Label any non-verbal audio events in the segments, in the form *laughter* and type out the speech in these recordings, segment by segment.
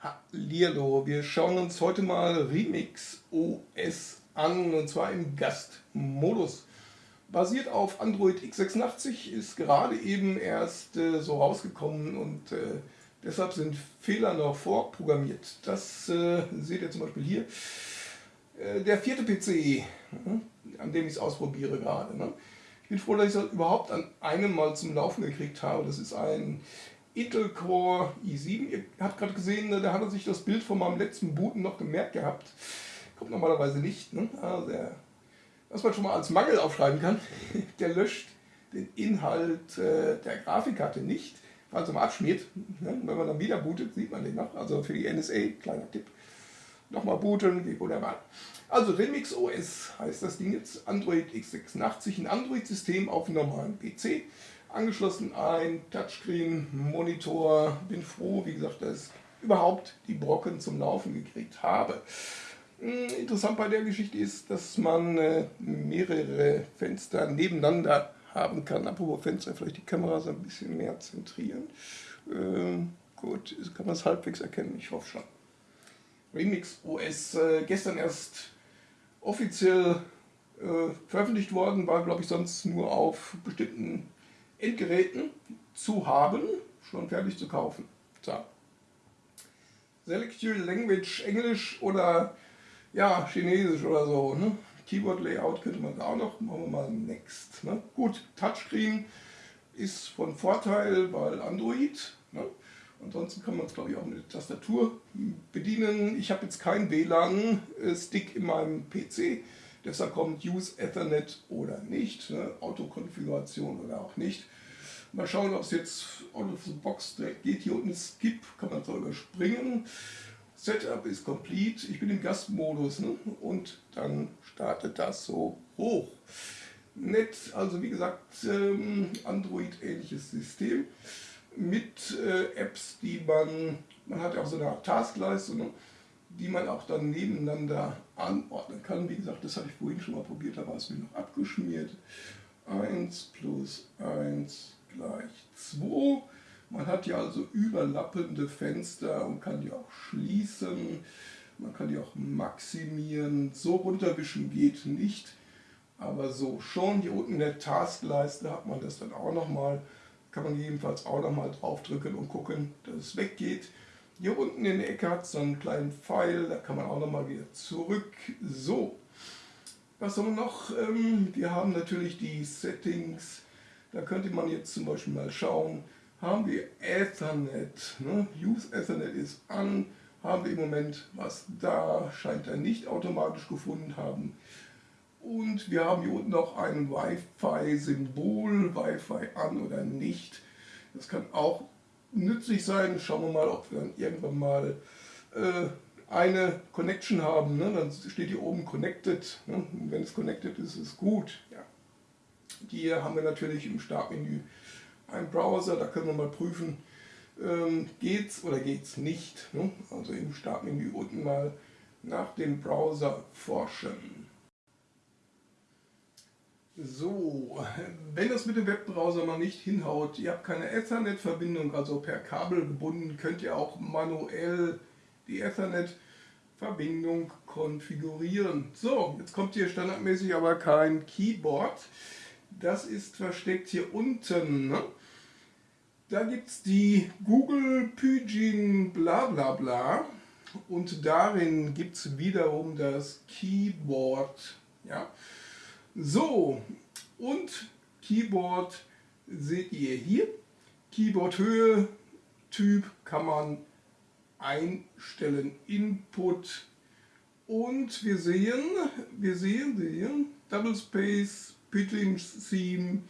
Hallihallo, wir schauen uns heute mal Remix OS an und zwar im Gastmodus. Basiert auf Android x86, ist gerade eben erst äh, so rausgekommen und äh, deshalb sind Fehler noch vorprogrammiert. Das äh, seht ihr zum Beispiel hier. Äh, der vierte PC, äh, an dem ich es ausprobiere gerade. Ne? Ich bin froh, dass ich es überhaupt an einem Mal zum Laufen gekriegt habe. Das ist ein Intel Core i7. Ihr habt gerade gesehen, ne, da hat er sich das Bild von meinem letzten Booten noch gemerkt gehabt. Kommt normalerweise nicht. Ne? Also was man schon mal als Mangel aufschreiben kann, *laughs* der löscht den Inhalt äh, der Grafikkarte nicht, falls er mal abschmiert. Ne? Wenn man dann wieder bootet, sieht man den noch. Also für die NSA, kleiner Tipp. Nochmal booten, geht wunderbar. Also Remix OS heißt das Ding jetzt, Android x86, ein Android-System auf einem normalen PC angeschlossen ein Touchscreen-Monitor. Bin froh, wie gesagt, dass ich überhaupt die Brocken zum Laufen gekriegt habe. Hm, interessant bei der Geschichte ist, dass man äh, mehrere Fenster nebeneinander haben kann. Apropos Fenster, vielleicht die Kamera so ein bisschen mehr zentrieren. Ähm, gut, kann man es halbwegs erkennen, ich hoffe schon. Remix OS äh, gestern erst offiziell äh, veröffentlicht worden, war glaube ich sonst nur auf bestimmten Endgeräten zu haben, schon fertig zu kaufen. So. Select Your Language Englisch oder ja, Chinesisch oder so. Ne? Keyboard Layout könnte man auch noch, machen wir mal Next. Ne? Gut, Touchscreen ist von Vorteil, weil Android. Ne? Ansonsten kann man es glaube ich auch mit der Tastatur bedienen. Ich habe jetzt keinen WLAN-Stick in meinem PC. Deshalb kommt Use Ethernet oder nicht, ne? Autokonfiguration oder auch nicht. Mal schauen, ob es jetzt out of the box direkt geht. Hier unten Skip, kann man so überspringen. Setup ist complete. Ich bin im Gastmodus ne? und dann startet das so hoch. Nett, also wie gesagt, ähm, Android-ähnliches System mit äh, Apps, die man, man hat ja auch so eine Art Taskleiste, ne? Die man auch dann nebeneinander anordnen kann. Wie gesagt, das hatte ich vorhin schon mal probiert, da war es mir noch abgeschmiert. 1 plus 1 gleich 2. Man hat ja also überlappende Fenster und kann die auch schließen. Man kann die auch maximieren. So runterwischen geht nicht, aber so schon. Hier unten in der Taskleiste hat man das dann auch nochmal. Kann man jedenfalls auch nochmal draufdrücken und gucken, dass es weggeht. Hier unten in der Ecke hat es so einen kleinen Pfeil, da kann man auch nochmal wieder zurück. So, was haben wir noch? Ähm, wir haben natürlich die Settings, da könnte man jetzt zum Beispiel mal schauen, haben wir Ethernet, ne? Use Ethernet ist an, haben wir im Moment was da, scheint er nicht automatisch gefunden haben. Und wir haben hier unten noch ein Wi-Fi-Symbol, Wi-Fi an oder nicht. Das kann auch nützlich sein. Schauen wir mal, ob wir dann irgendwann mal äh, eine Connection haben. Ne? Dann steht hier oben Connected. Ne? wenn es Connected ist, ist es gut. Ja. Hier haben wir natürlich im Startmenü einen Browser. Da können wir mal prüfen, ähm, geht's oder geht's nicht. Ne? Also im Startmenü unten mal nach dem Browser forschen. So, wenn das mit dem Webbrowser mal nicht hinhaut, ihr habt keine Ethernet-Verbindung, also per Kabel gebunden, könnt ihr auch manuell die Ethernet-Verbindung konfigurieren. So, jetzt kommt hier standardmäßig aber kein Keyboard. Das ist versteckt hier unten. Ne? Da gibt es die Google Pygin bla bla bla und darin gibt es wiederum das Keyboard. Ja? So, und Keyboard seht ihr hier. Keyboard-Höhe, Typ kann man einstellen, Input und wir sehen, wir sehen, sehen Double Space, Pitching Theme,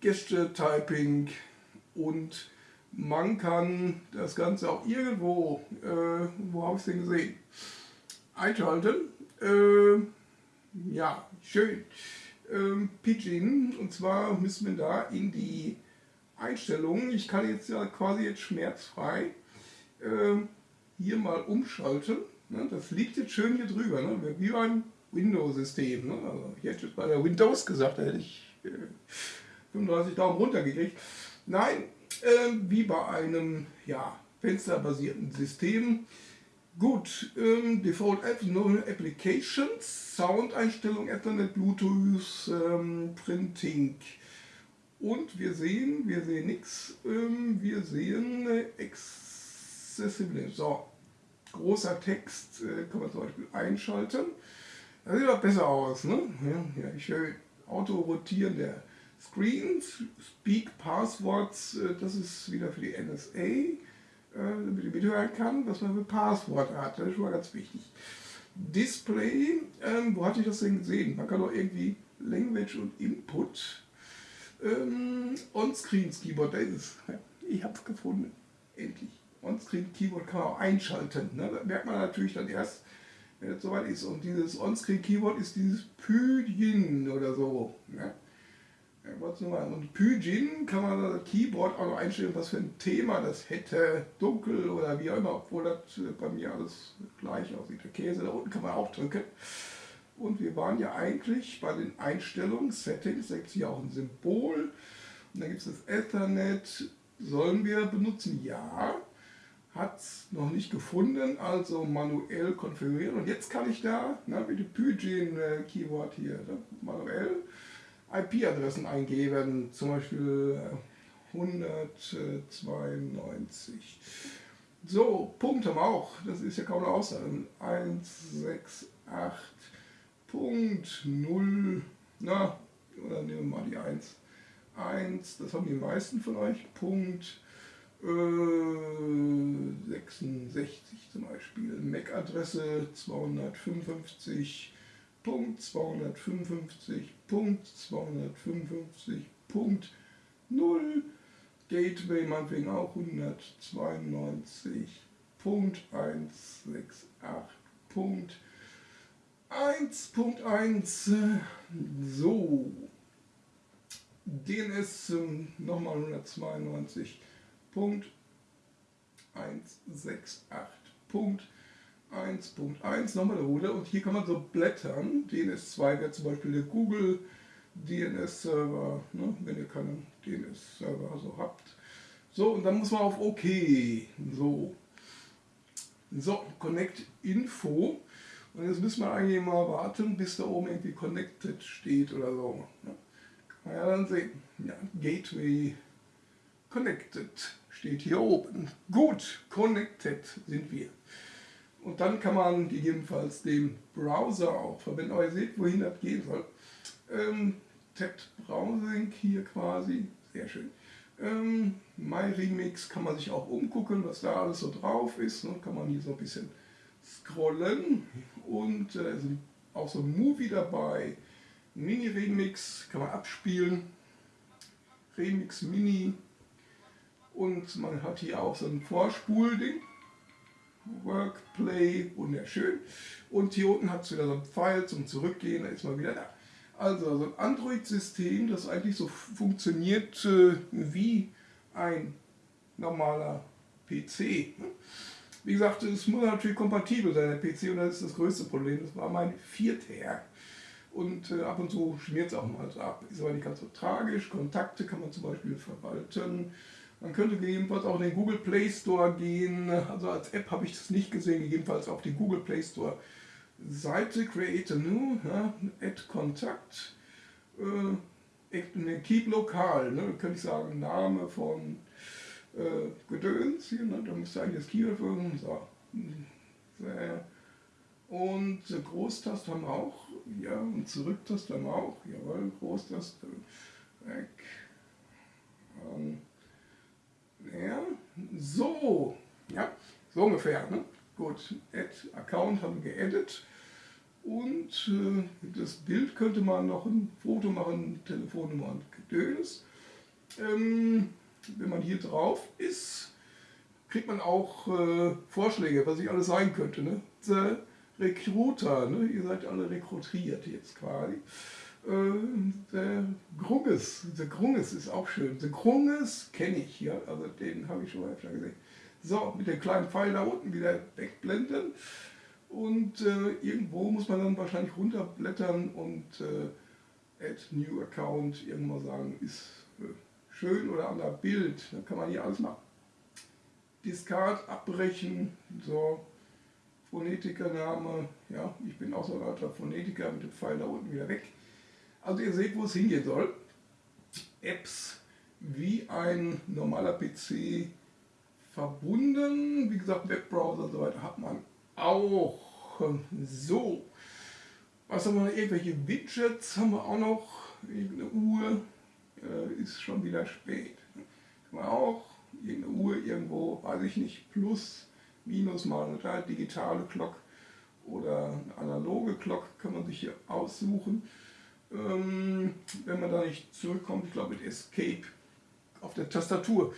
Gesture Typing und man kann das Ganze auch irgendwo, äh, wo habe ich es denn gesehen, einschalten. Äh, ja, schön. Ähm, Pidgin, und zwar müssen wir da in die Einstellungen, ich kann jetzt ja quasi jetzt schmerzfrei äh, hier mal umschalten. Ne? Das liegt jetzt schön hier drüber, ne? wie beim Windows-System. Ne? Also ich hätte jetzt bei der Windows gesagt, da hätte ich äh, 35 Daumen runter gekriegt. Nein, äh, wie bei einem ja, fensterbasierten Systemen. Gut, ähm, Default Apps, No Applications, Soundeinstellung, Ethernet, Bluetooth, ähm, Printing. Und wir sehen, wir sehen nichts, ähm, wir sehen äh, Accessibility. So, großer Text äh, kann man zum Beispiel einschalten. Das sieht auch besser aus. Ne? Ja, ja, ich höre Auto-Rotieren der Screens, Speak Passwords, äh, das ist wieder für die NSA damit ich mithören kann, was man für Passworte hat. Das ist schon mal ganz wichtig. Display, ähm, wo hatte ich das denn gesehen? Man kann doch irgendwie Language und Input. Ähm, On-Screen Keyboard, da ist es. Ich habe es gefunden. Endlich. On-Screen Keyboard kann man auch einschalten. Ne? Das merkt man natürlich dann erst, wenn es soweit ist. Und dieses On-Screen Keyboard ist dieses Pydin oder so. Ne? Und Pyjin kann man das Keyboard auch noch einstellen, was für ein Thema das hätte, dunkel oder wie auch immer, obwohl das äh, bei mir alles gleich aussieht. Der Käse da unten kann man auch drücken. Und wir waren ja eigentlich bei den Einstellungen, Settings, da gibt es hier auch ein Symbol. Und dann gibt es das Ethernet, sollen wir benutzen? Ja. Hat es noch nicht gefunden, also manuell konfigurieren. Und jetzt kann ich da, na, mit dem Pyjin äh, hier, ne, manuell IP-Adressen eingeben, zum Beispiel 192. Äh, so, Punkt haben wir auch, das ist ja kaum eine Aussage. 168.0, na, oder nehmen wir mal die 1. 1, das haben die meisten von euch, Punkt äh, 66 zum Beispiel. MAC-Adresse 255 Punkt 255, Punkt 255, Punkt 0, Gateway meinetwegen auch 192, Punkt 168, Punkt 1.1, so, DNS nochmal 192, Punkt 168, Punkt 1.1 nochmal Ruder und hier kann man so blättern. DNS2 wäre zum Beispiel der Google DNS-Server, ne, wenn ihr keinen DNS-Server so habt. So, und dann muss man auf OK. So. So, Connect Info. Und jetzt müssen wir eigentlich mal warten, bis da oben irgendwie Connected steht oder so. Ne? Kann man ja dann sehen. Ja, Gateway Connected steht hier oben. Gut, Connected sind wir. Und dann kann man gegebenenfalls den Browser auch verwenden. Aber ihr seht, wohin das gehen soll. Ähm, Tapped Browsing hier quasi, sehr schön. Ähm, MyRemix kann man sich auch umgucken, was da alles so drauf ist. Ne? Kann man hier so ein bisschen scrollen und äh, sind auch so ein Movie dabei. Mini-Remix kann man abspielen. Remix Mini. Und man hat hier auch so ein Vorspulding. Workplay, wunderschön. Und hier unten hat es wieder so einen Pfeil zum Zurückgehen, da ist man wieder da. Also so ein Android-System, das eigentlich so funktioniert äh, wie ein normaler PC. Ne? Wie gesagt, es muss natürlich kompatibel sein, der PC, und das ist das größte Problem. Das war mein vierter. Und äh, ab und zu schmiert es auch mal so ab. Ist aber nicht ganz so tragisch. Kontakte kann man zum Beispiel verwalten. Man könnte gegebenenfalls auch in den Google Play Store gehen. Also als App habe ich das nicht gesehen, gegebenenfalls auf die Google Play Store Seite Create a New, ja, Add Kontakt, äh, Keep Lokal, ne, könnte ich sagen, Name von äh, Gedöns hier, ne, da müsste eigentlich das Keyword folgen. So. Und Großtaste haben wir auch, ja, und Zurücktaste haben wir auch, jawohl, Großtaste, weg. Ähm, ja, so, ja, so ungefähr. Ne? Gut, Add Account haben wir geedit. Und äh, das Bild könnte man noch ein Foto machen, Telefonnummer und Gedöns. Ähm, wenn man hier drauf ist, kriegt man auch äh, Vorschläge, was ich alles sein könnte. Ne? The Recruiter, ne? ihr seid alle rekrutiert jetzt quasi. Äh, der Grunges, der Grunges ist auch schön. Der Grunges kenne ich, ja, also den habe ich schon mal öfter gesehen. So, mit dem kleinen Pfeil da unten wieder wegblenden. Und äh, irgendwo muss man dann wahrscheinlich runterblättern und äh, Add New Account irgendwann sagen, ist äh, schön oder an der Bild. Dann kann man hier alles machen. Discard abbrechen, so Phonetikername, ja, ich bin auch so ein alter Phonetiker mit dem Pfeil da unten wieder weg. Also ihr seht, wo es hingehen soll. Apps wie ein normaler PC verbunden, wie gesagt, Webbrowser und so weiter hat man auch. So, was haben wir noch? Irgendwelche Widgets haben wir auch noch. Irgendeine Uhr, äh, ist schon wieder spät. Kann man auch irgendeine Uhr irgendwo, weiß ich nicht, plus, minus mal eine digitale Glock oder eine analoge Glock kann man sich hier aussuchen. Ähm, wenn man da nicht zurückkommt, ich glaube mit Escape auf der Tastatur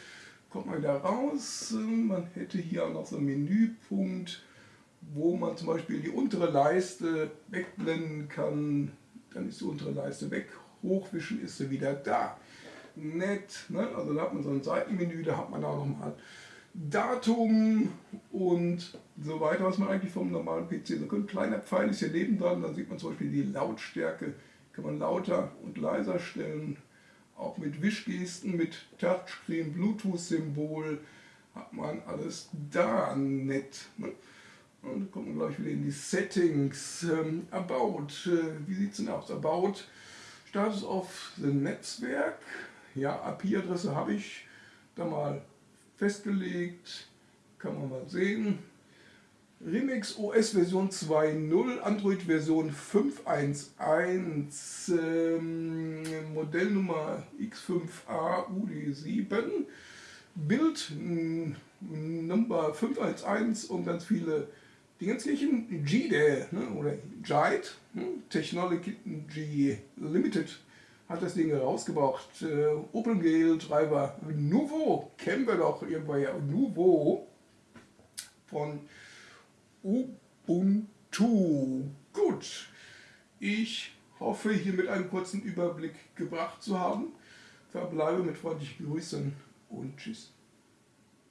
kommt man wieder raus. Man hätte hier auch noch so einen Menüpunkt, wo man zum Beispiel die untere Leiste wegblenden kann. Dann ist die untere Leiste weg, hochwischen ist sie wieder da nett. Ne? Also da hat man so ein Seitenmenü, da hat man auch nochmal Datum und so weiter, was man eigentlich vom normalen PC so könnte. Kleiner Pfeil ist hier nebendran, dann sieht man zum Beispiel die Lautstärke, kann man lauter und leiser stellen. Auch mit Wischgesten, mit Touchscreen, Bluetooth-Symbol hat man alles da nett. Ne? Und kommt man gleich wieder in die Settings. Ähm, About, äh, wie sieht es denn aus? About, Status auf Netzwerk, ja, IP-Adresse habe ich da mal festgelegt, kann man mal sehen. Remix OS Version 2.0, Android Version 5.1.1, ähm, Modellnummer X5A UD7, Bild Nummer 5.1.1 und ganz viele Dingenskirchen, GDE ne, oder JITE, hm, Technology Limited hat das Ding rausgebracht. Äh, OpenGL Treiber Nuvo, kennen wir doch irgendwann ja, Nuvo von Ubuntu. Gut, ich hoffe hier einen kurzen Überblick gebracht zu haben. Verbleibe mit freundlichen Grüßen und Tschüss.